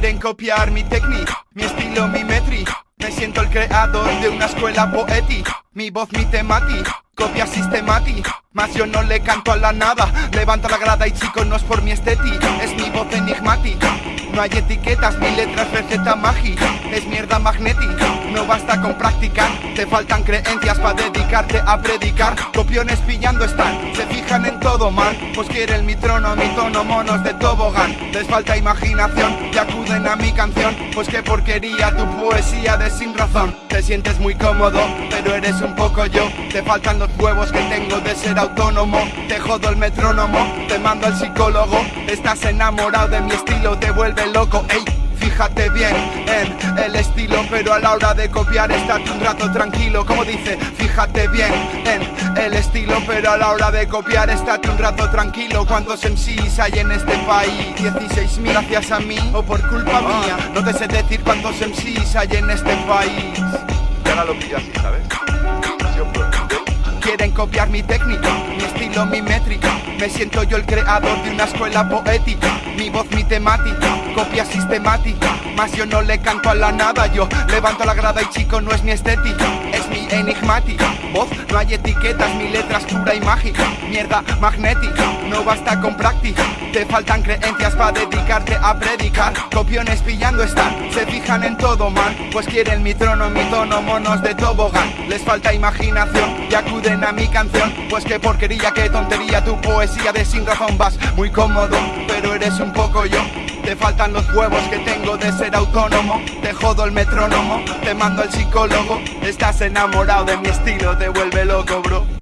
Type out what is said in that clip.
Quieren copiar mi técnica, mi estilo, mi métrica. Me siento el creador de una escuela poética. Mi voz, mi temática, copia sistemática Mas yo no le canto a la nada. Levanta la grada y chicos no es por mi estética. Es mi voz enigmática. No hay etiquetas, mi letras receta mágica. Es mierda magnética, no basta con practicar. Te faltan creencias para dedicarte a predicar. Copiones pillando están, se fijan en todo mal Pues quieren mi trono, mi tono, monos de tobogán. Les falta imaginación y acuden a mi canción. Pues qué porquería tu poesía de sin razón. Te sientes muy cómodo, pero eres un poco yo. Te faltan los huevos que tengo de ser autónomo Te jodo el metrónomo, te mando al psicólogo Estás enamorado de mi estilo, te vuelve loco, ey Fíjate bien en el estilo Pero a la hora de copiar estate un rato tranquilo Como dice, fíjate bien en el estilo Pero a la hora de copiar estate un rato tranquilo ¿Cuántos MCs hay en este país? 16.000 gracias a mí o por culpa mía No te sé decir cuántos MCs hay en este país Y ahora lo pillo así, ¿sabes? Copiar mi técnica, mi estilo, mi métrica. Me siento yo el creador de una escuela poética. Mi voz, mi temática, copia sistemática. Más yo no le canto a la nada, yo levanto la grada y chico no es mi estética Es mi enigmática, voz, no hay etiquetas, mi letra es pura y mágica. Mierda magnética, no basta con práctica. Te faltan creencias para dedicarte a predicar. Copiones pillando están, se fijan en todo man. Pues quieren mi trono, mi tono, monos de tobogán. Les falta imaginación y acuden a mi canción. Pues qué porquería, qué tontería Tu poesía de sin razón vas muy cómodo Pero eres un poco yo. Te faltan los huevos que tengo de ser autónomo. Te jodo el metrónomo, te mando al psicólogo. Estás enamorado de mi estilo, te vuelve loco bro